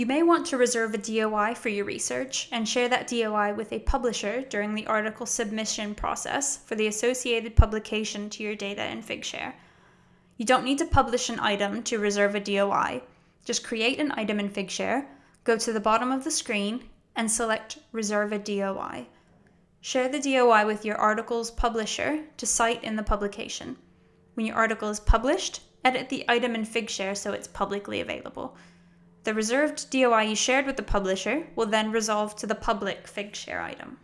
You may want to reserve a DOI for your research and share that DOI with a publisher during the article submission process for the associated publication to your data in Figshare. You don't need to publish an item to reserve a DOI. Just create an item in Figshare, go to the bottom of the screen, and select Reserve a DOI. Share the DOI with your article's publisher to cite in the publication. When your article is published, edit the item in Figshare so it's publicly available. The reserved DOI you shared with the publisher will then resolve to the public Figshare item.